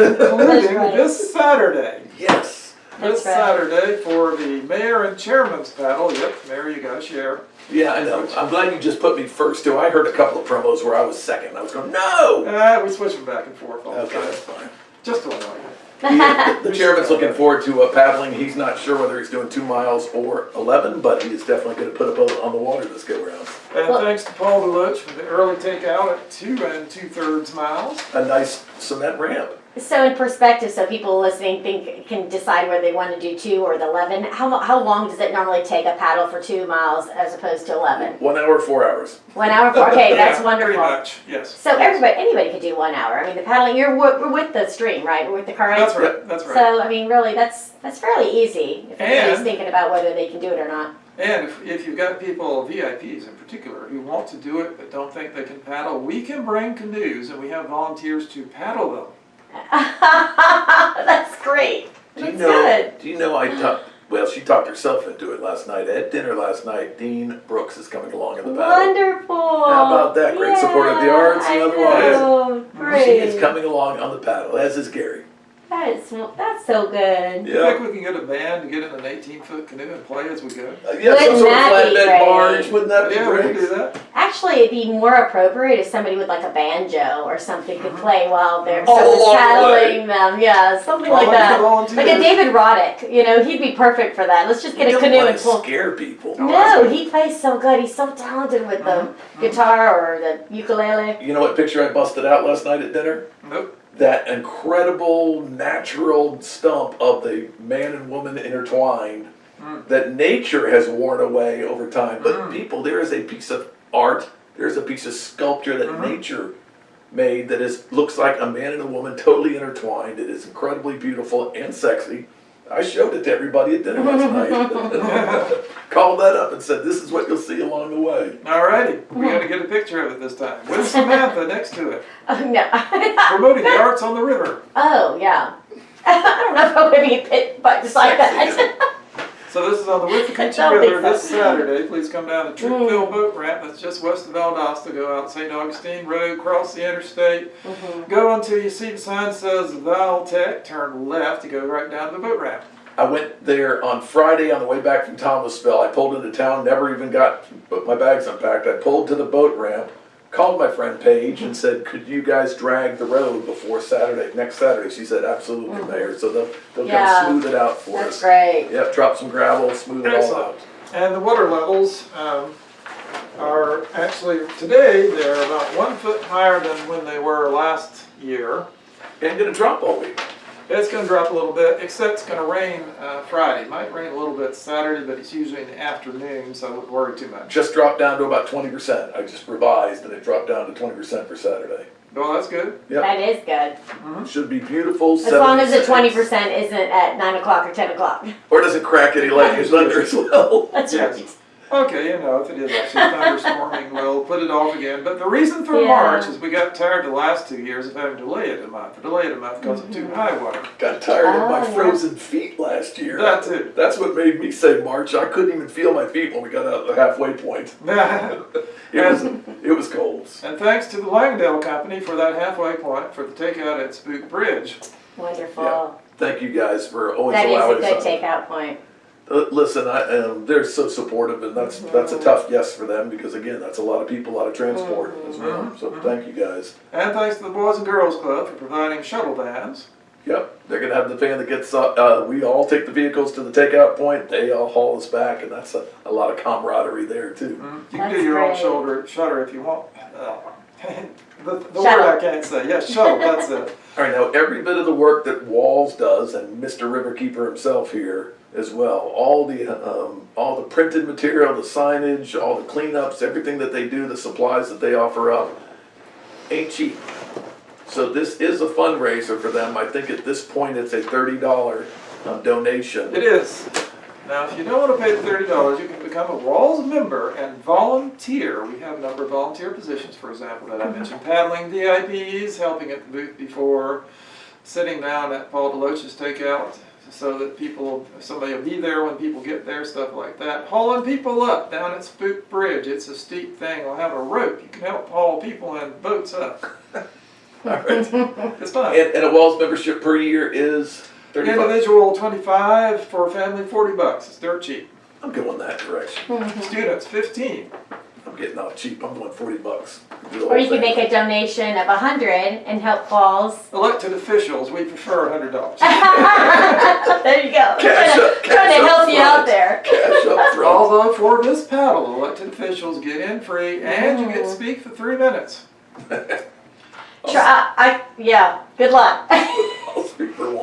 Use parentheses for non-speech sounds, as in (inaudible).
including right. this Saturday. Yes. This right. Saturday for the mayor and chairman's paddle. Yep, mayor, you gotta share. Yeah, I know. I'm glad you just put me first too. I heard a couple of promos where I was second. I was going, no! Uh, we switch them back and forth all the Okay, that's time. fine. Just to annoy you. The chairman's looking forward to uh, paddling. He's not sure whether he's doing two miles or 11, but he is definitely going to put a boat on the water this go round. And Well- thanks to Paul Deloach for the early takeout at two and two thirds miles. A nice cement ramp. So in perspective, so people listening think, can decide whether they want to do two or the eleven, how, how long does it normally take a paddle for two miles as opposed to eleven? One hour, four hours. One hour, four. okay, (laughs) that's Yeah, wonderful. Pretty much, yes. So everybody, anybody could do one hour. I mean, the paddling, you're, we're with the stream, right? We're with the current. That's right, that's right. So, I mean, really, that's, that's fairly easy if anybody's thinking about whether they can do it or not. And if, if you've got people, VIPs in particular, who want to do it but don't think they can paddle, we can bring canoes and we have volunteers to paddle them. (laughs) That's great. Do you That's know? good. Do you know? I talked. Well, she talked herself into it last night at dinner last night. Dean Brooks is coming along in the paddle. Wonderful. How about that? Great support of the arts and otherwise. know. She is coming along on the paddle, as is Gary. That is, that's so good. You think we can get a band to get in an eighteen foot canoe and play as we go? Uh, yeah, some Wouldn't sort of that be flatbed great? barge. Wouldn't that be Yeah, we can great? do that. Actually, it'd be more appropriate if somebody with like a banjo or something could play while they're All someone's along the paddling them. Yeah, something All like the that. Like a David Roddick, you know, he'd be perfect for that. Let's just get You a canoe and pull. scare people. Oh, No, he plays so good. He's so talented with the Mm-hmm. guitar or the ukulele. You know what picture I busted out last night at dinner? Nope. That incredible natural stump of the man and woman intertwined Mm. that nature has worn away over time. But Mm. people, there is a piece of art, there's a piece of sculpture that Mhm. nature made that is looks like a man and a woman totally intertwined. It is incredibly beautiful and sexy. I showed it to everybody at dinner last (laughs) night. (laughs) Called that up and said, "This is what you'll see along the way." Alrighty, we gotta get a picture of it this time, with Samantha next to it, (laughs) Oh no. (laughs) promoting the arts on the river. oh yeah. (laughs) I don't know if I'm gonna be a bit but beside that. So this is on the I Withlacoochee don't River so. this Saturday. Please come down the Mm. Troupville Boat Ramp. That's just west of Valdosta. Go out St. Augustine Road, cross the interstate. Mhm. Go until you see the sign says Valtech. Turn left. to go right down to the boat ramp. I went there on Friday on the way back from Thomasville. I pulled into town, never even got my bags unpacked. I pulled to the boat ramp, called my friend Paige and said, "Could you guys drag the road before Saturday, next Saturday?" She said, "Absolutely, Mayor." So they'll they'll Yeah. come smooth it out for That's us. great. Yep, drop some gravel, smooth it all out. And the water levels um, are actually today they're about one foot higher than when they were last year. And gonna drop all week. It's going to drop a little bit, except it's going to rain uh, Friday. Might rain a little bit Saturday, but it's usually in the afternoon, so I wouldn't worry too much. Just dropped down to about twenty percent. I just revised and it dropped down to twenty percent for Saturday. Well, that's good. Yep. That is good. Should be beautiful. As long as the twenty percent isn't at nine o'clock or ten o'clock. Or doesn't crack any lightning (laughs) thunder as well. That's Yes. right. Okay, you know, if it is actually thunderstorming, (laughs) we'll put it off again. But the reason for Yeah. March is we got tired the last two years of having to delay it a month, or delay it a month because of too mm-hmm. high water. Got tired of my Oh, yeah. frozen feet last year. That too. That's what made me say March. I couldn't even feel my feet when we got out of the halfway point. (laughs) and It was it was cold. And thanks to the Langdale Company for that halfway point for the takeout at Spook Bridge. Wonderful. Thank you guys for always allowing us. That is a allowing good us. takeout point. Uh, listen, I, um, they're so supportive, and that's that's a tough yes for them because again, that's a lot of people, a lot of transport as well. Mhm, So mhm. thank you guys. And thanks to the Boys and Girls Club for providing shuttle vans. Yep, they're gonna have the van that gets. Uh, uh, we all take the vehicles to the takeout point. They all haul us back, and that's a, a lot of camaraderie there too. Mhm. You can That's do your own shoulder shutter if you want. Uh, (laughs) the the word I can't say. Yes, shuttle. That's it. (laughs) All right, now every bit of the work that WWALS does, and Mr. Riverkeeper himself here as well, all the um, all the printed material, the signage, all the cleanups, everything that they do, the supplies that they offer up, ain't cheap. So this is a fundraiser for them. I think at this point it's a thirty dollar um, donation. It is. Now, if you don't want to pay the thirty dollars, you can become a WWALS member and volunteer. We have a number of volunteer positions, for example, that I mentioned: paddling VIPs, helping at the booth before, sitting down at Paul Deloach's takeout, so that people, somebody will be there when people get there, stuff like that. Hauling people up down at Spook Bridge. It's a steep thing. We'll have a rope. You can help haul people and boats up. All right. It's fun. And, and a WWALS membership per year is thirty bucks. Individual twenty-five, for a family forty bucks, it's dirt cheap. I'm going that direction. Students fifteen. I'm getting off cheap. I'm going forty bucks. Or you could thing. make a donation of a hundred and help Falls. Elected officials, we prefer a hundred dollars. (laughs) There you go. Cash Trying to- up, cash Trying to up help you out there. Cash up front. Although for this paddle, elected officials get in free and you get to mm. speak for three minutes. (laughs) Try, I, yeah, good luck. I'll speak for one.